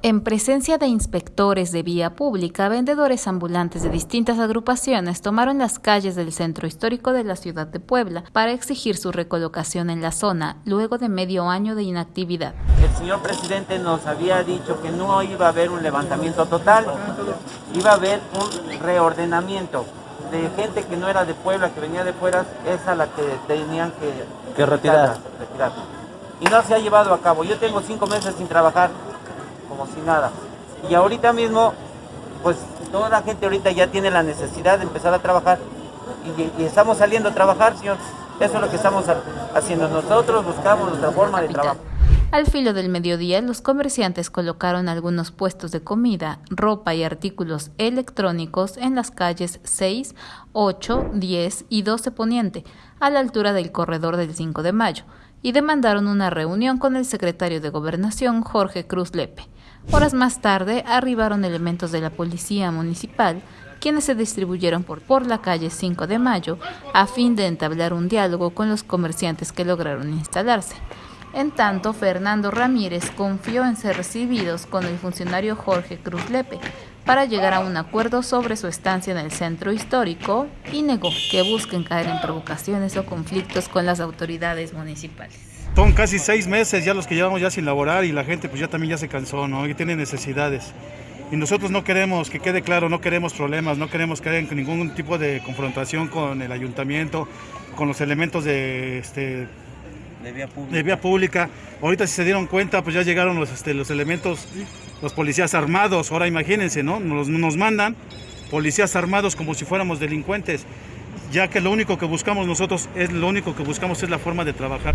En presencia de inspectores de vía pública, vendedores ambulantes de distintas agrupaciones tomaron las calles del centro histórico de la ciudad de Puebla para exigir su recolocación en la zona, luego de medio año de inactividad. El señor presidente nos había dicho que no iba a haber un levantamiento total, iba a haber un reordenamiento de gente que no era de Puebla, que venía de fuera, es a la que tenían que, que retirar. retirar. Y no se ha llevado a cabo. Yo tengo cinco meses sin trabajar como si nada. Y ahorita mismo, pues toda la gente ahorita ya tiene la necesidad de empezar a trabajar y, y estamos saliendo a trabajar, señor. Eso es lo que estamos haciendo. Nosotros buscamos nuestra forma de trabajo. Al filo del mediodía, los comerciantes colocaron algunos puestos de comida, ropa y artículos electrónicos en las calles 6, 8, 10 y 12 Poniente, a la altura del corredor del 5 de mayo, y demandaron una reunión con el secretario de Gobernación, Jorge Cruz Lepe. Horas más tarde arribaron elementos de la Policía Municipal, quienes se distribuyeron por, por la calle 5 de Mayo a fin de entablar un diálogo con los comerciantes que lograron instalarse. En tanto, Fernando Ramírez confió en ser recibidos con el funcionario Jorge Cruz Lepe para llegar a un acuerdo sobre su estancia en el centro histórico y negó que busquen caer en provocaciones o conflictos con las autoridades municipales. Son casi seis meses ya los que llevamos ya sin laborar y la gente pues ya también ya se cansó, ¿no? Y tiene necesidades. Y nosotros no queremos, que quede claro, no queremos problemas, no queremos caer en ningún tipo de confrontación con el ayuntamiento, con los elementos de, este, de, vía pública. de vía pública. Ahorita si se dieron cuenta, pues ya llegaron los, este, los elementos, los policías armados. Ahora imagínense, ¿no? Nos, nos mandan policías armados como si fuéramos delincuentes, ya que lo único que buscamos nosotros es lo único que buscamos es la forma de trabajar.